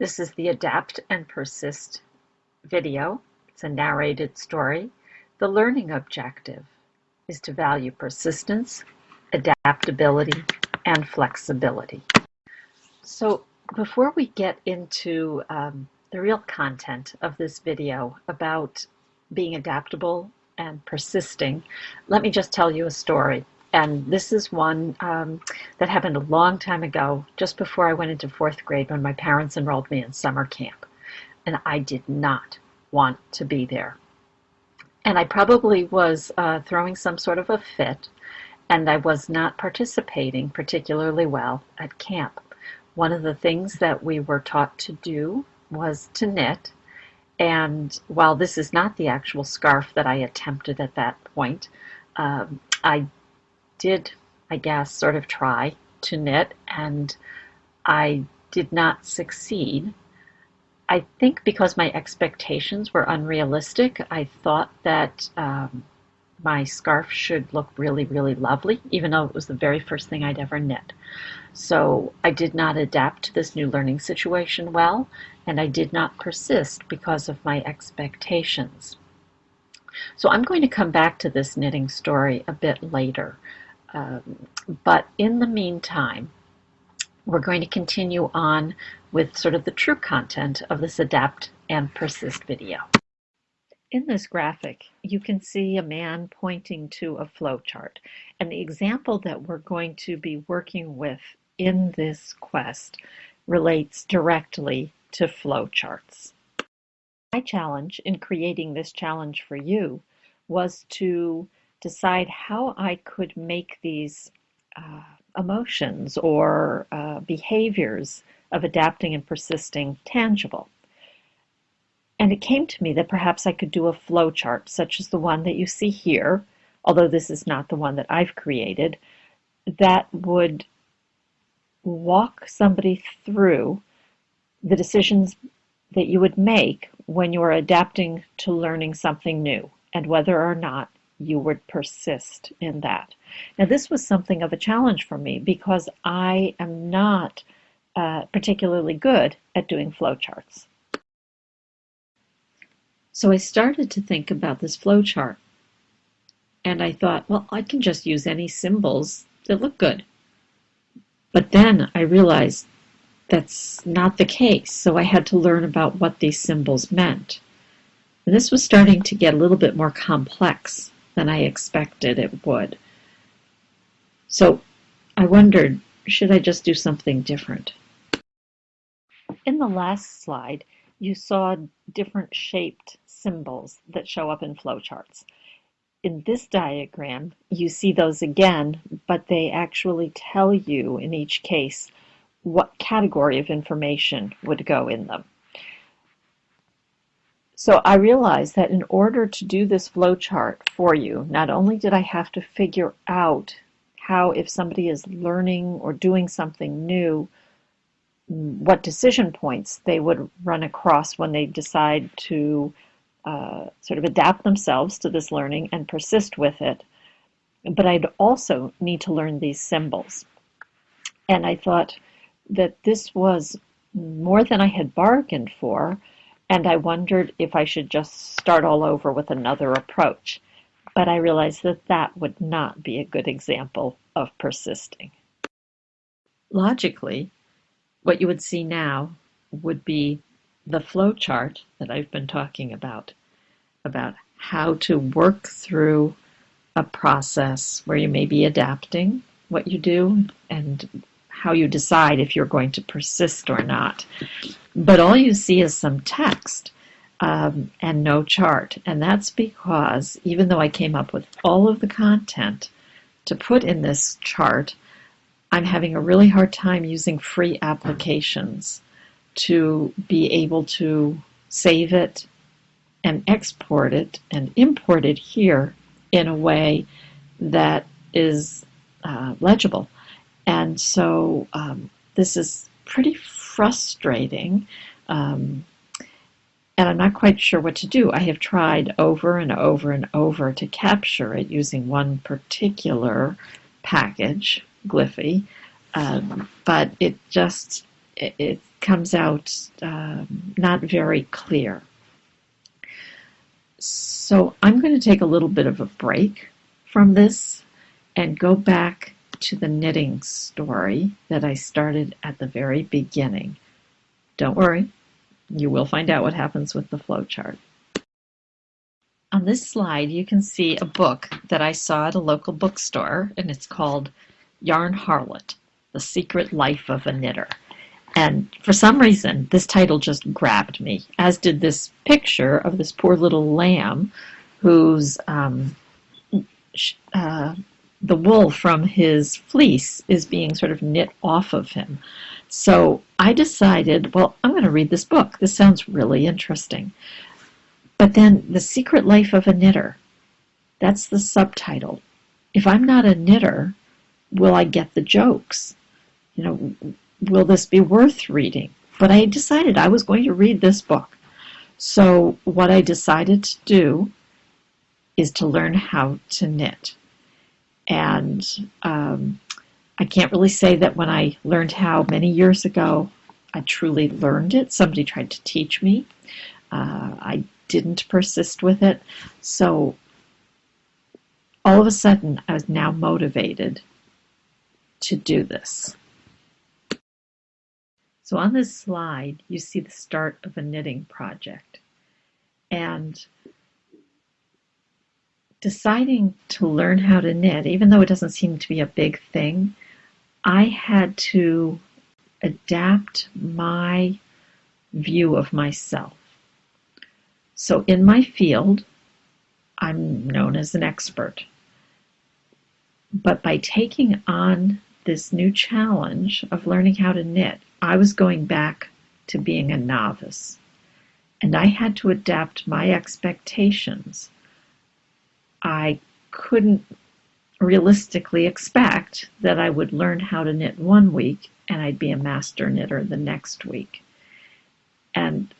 This is the Adapt and Persist video. It's a narrated story. The learning objective is to value persistence, adaptability, and flexibility. So before we get into um, the real content of this video about being adaptable and persisting, let me just tell you a story. And this is one um, that happened a long time ago, just before I went into fourth grade when my parents enrolled me in summer camp. And I did not want to be there. And I probably was uh, throwing some sort of a fit, and I was not participating particularly well at camp. One of the things that we were taught to do was to knit. And while this is not the actual scarf that I attempted at that point, um, I did, I guess, sort of try to knit, and I did not succeed. I think because my expectations were unrealistic, I thought that um, my scarf should look really, really lovely, even though it was the very first thing I'd ever knit. So I did not adapt to this new learning situation well, and I did not persist because of my expectations. So I'm going to come back to this knitting story a bit later. Um, but in the meantime, we're going to continue on with sort of the true content of this adapt and persist video. In this graphic, you can see a man pointing to a flowchart. And the example that we're going to be working with in this quest relates directly to flowcharts. My challenge in creating this challenge for you was to decide how I could make these uh, emotions or uh, behaviors of adapting and persisting tangible. And it came to me that perhaps I could do a flow chart, such as the one that you see here, although this is not the one that I've created, that would walk somebody through the decisions that you would make when you're adapting to learning something new and whether or not you would persist in that. Now, this was something of a challenge for me because I am not uh, particularly good at doing flowcharts. So I started to think about this flowchart and I thought, well, I can just use any symbols that look good. But then I realized that's not the case, so I had to learn about what these symbols meant. And this was starting to get a little bit more complex than I expected it would. So I wondered, should I just do something different? In the last slide, you saw different shaped symbols that show up in flowcharts. In this diagram, you see those again, but they actually tell you in each case what category of information would go in them. So I realized that in order to do this flowchart for you, not only did I have to figure out how if somebody is learning or doing something new, what decision points they would run across when they decide to uh, sort of adapt themselves to this learning and persist with it. But I'd also need to learn these symbols. And I thought that this was more than I had bargained for and I wondered if I should just start all over with another approach. But I realized that that would not be a good example of persisting. Logically, what you would see now would be the flow chart that I've been talking about, about how to work through a process where you may be adapting what you do and how you decide if you're going to persist or not. But all you see is some text um, and no chart. And that's because even though I came up with all of the content to put in this chart, I'm having a really hard time using free applications to be able to save it and export it and import it here in a way that is uh, legible. And so um, this is pretty frustrating. Um, and I'm not quite sure what to do. I have tried over and over and over to capture it using one particular package, Gliffy, um, but it just, it, comes out um, not very clear. So I'm going to take a little bit of a break from this and go back to the knitting story that I started at the very beginning. Don't worry, you will find out what happens with the flowchart. On this slide, you can see a book that I saw at a local bookstore, and it's called Yarn Harlot, The Secret Life of a Knitter. And for some reason, this title just grabbed me, as did this picture of this poor little lamb whose um, uh, the wool from his fleece is being sort of knit off of him. So I decided, well, I'm going to read this book. This sounds really interesting. But then The Secret Life of a Knitter, that's the subtitle. If I'm not a knitter, will I get the jokes? You know, will this be worth reading? But I decided I was going to read this book. So what I decided to do is to learn how to knit. And um, I can't really say that when I learned how many years ago, I truly learned it. Somebody tried to teach me. Uh, I didn't persist with it. So all of a sudden, I was now motivated to do this. So on this slide, you see the start of a knitting project. And deciding to learn how to knit, even though it doesn't seem to be a big thing, I had to adapt my view of myself. So in my field, I'm known as an expert. But by taking on this new challenge of learning how to knit, I was going back to being a novice. And I had to adapt my expectations. I couldn't realistically expect that I would learn how to knit one week and I'd be a master knitter the next week. And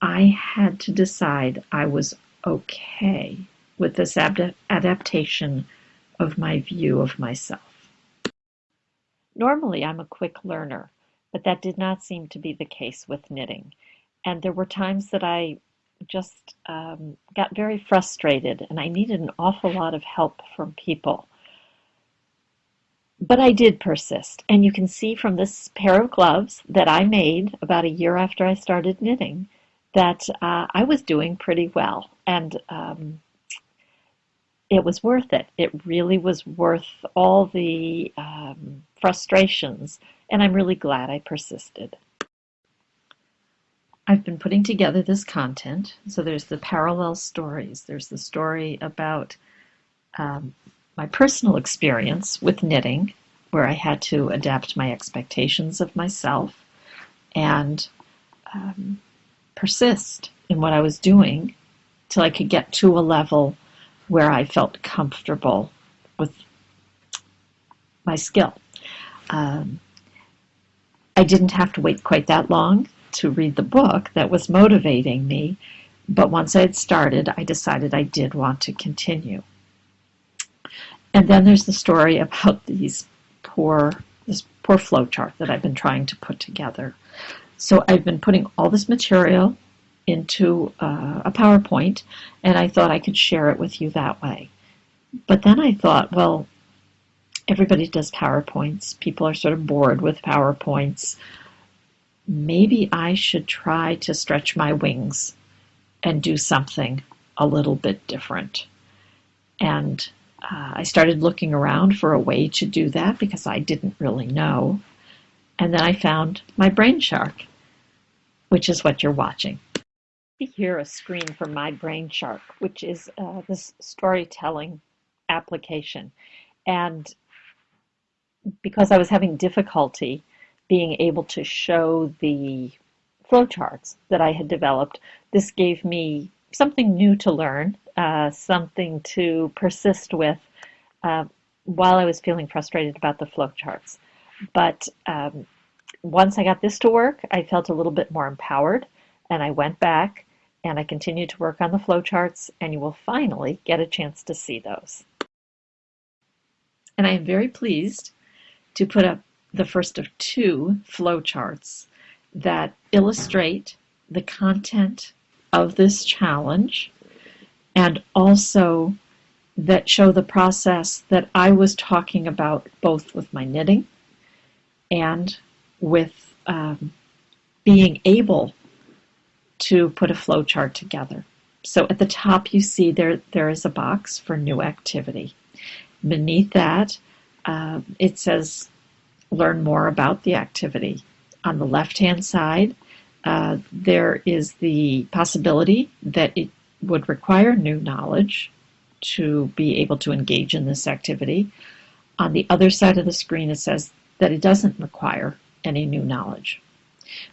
I had to decide I was okay with this adaptation of my view of myself. Normally, I'm a quick learner, but that did not seem to be the case with knitting. And there were times that I just um, got very frustrated and I needed an awful lot of help from people. But I did persist. And you can see from this pair of gloves that I made about a year after I started knitting that uh, I was doing pretty well. And um, it was worth it. It really was worth all the um, frustrations. And I'm really glad I persisted. I've been putting together this content. So there's the parallel stories. There's the story about um, my personal experience with knitting, where I had to adapt my expectations of myself and um, persist in what I was doing till I could get to a level where I felt comfortable with my skill. Um, I didn't have to wait quite that long to read the book that was motivating me, but once I had started, I decided I did want to continue. And then there's the story about these poor, this poor flowchart that I've been trying to put together. So I've been putting all this material into uh, a PowerPoint, and I thought I could share it with you that way. But then I thought, well, everybody does PowerPoints. People are sort of bored with PowerPoints. Maybe I should try to stretch my wings and do something a little bit different. And uh, I started looking around for a way to do that because I didn't really know. And then I found my Brainshark which is what you're watching. Here a screen from My Brainshark, which is uh, this storytelling application. And because I was having difficulty being able to show the flowcharts that I had developed, this gave me something new to learn, uh, something to persist with uh, while I was feeling frustrated about the flowcharts. But um, once I got this to work, I felt a little bit more empowered and I went back and I continued to work on the flowcharts and you will finally get a chance to see those. And I am very pleased to put up the first of two flowcharts that illustrate the content of this challenge and also that show the process that I was talking about both with my knitting and with um, being able to put a flowchart together. So at the top you see there there is a box for new activity. Beneath that uh, it says learn more about the activity. On the left hand side uh, there is the possibility that it would require new knowledge to be able to engage in this activity. On the other side of the screen, it says that it doesn't require any new knowledge.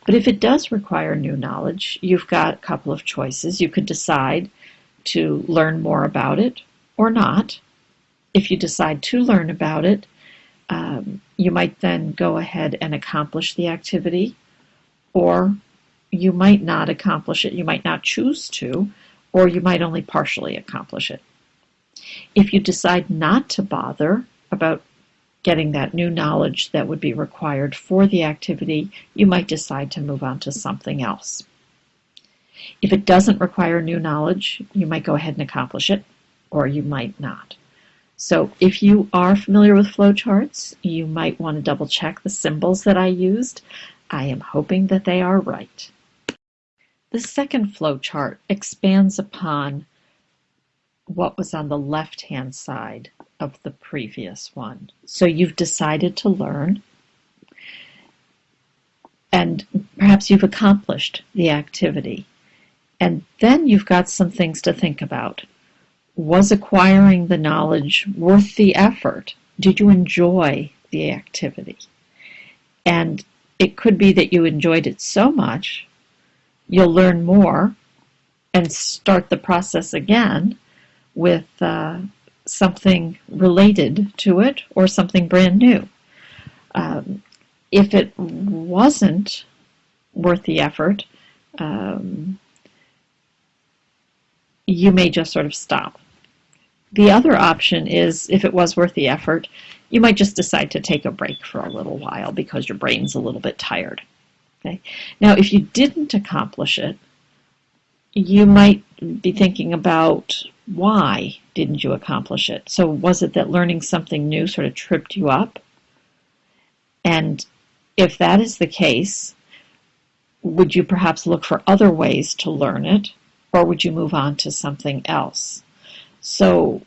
But if it does require new knowledge, you've got a couple of choices. You could decide to learn more about it or not. If you decide to learn about it, um, you might then go ahead and accomplish the activity, or you might not accomplish it. You might not choose to, or you might only partially accomplish it. If you decide not to bother about getting that new knowledge that would be required for the activity, you might decide to move on to something else. If it doesn't require new knowledge, you might go ahead and accomplish it, or you might not. So if you are familiar with flowcharts, you might want to double check the symbols that I used. I am hoping that they are right. The second flowchart expands upon what was on the left-hand side of the previous one. So you've decided to learn, and perhaps you've accomplished the activity. And then you've got some things to think about. Was acquiring the knowledge worth the effort? Did you enjoy the activity? And it could be that you enjoyed it so much, you'll learn more and start the process again with uh, something related to it or something brand new. Um, if it wasn't worth the effort, um, you may just sort of stop. The other option is if it was worth the effort, you might just decide to take a break for a little while because your brain's a little bit tired. Okay. Now, if you didn't accomplish it, you might be thinking about why didn't you accomplish it? So was it that learning something new sort of tripped you up? And if that is the case, would you perhaps look for other ways to learn it, or would you move on to something else? So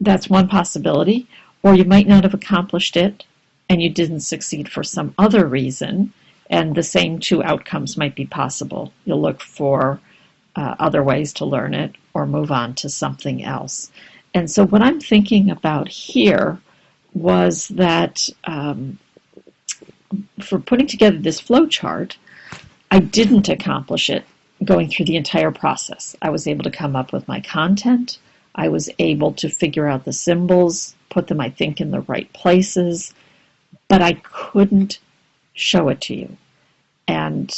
that's one possibility. Or you might not have accomplished it and you didn't succeed for some other reason, and the same two outcomes might be possible. You'll look for uh, other ways to learn it or move on to something else. And so what I'm thinking about here was that um, for putting together this flow chart, I didn't accomplish it going through the entire process. I was able to come up with my content. I was able to figure out the symbols, put them, I think, in the right places, but I couldn't show it to you. And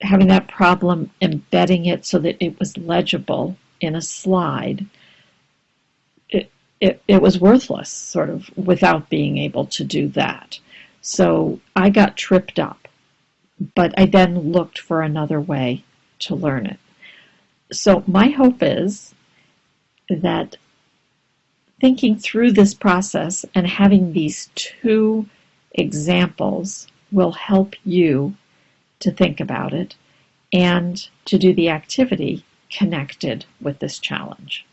having that problem embedding it so that it was legible in a slide, it, it, it was worthless, sort of, without being able to do that. So I got tripped up, but I then looked for another way to learn it. So my hope is that thinking through this process and having these two examples will help you to think about it and to do the activity connected with this challenge.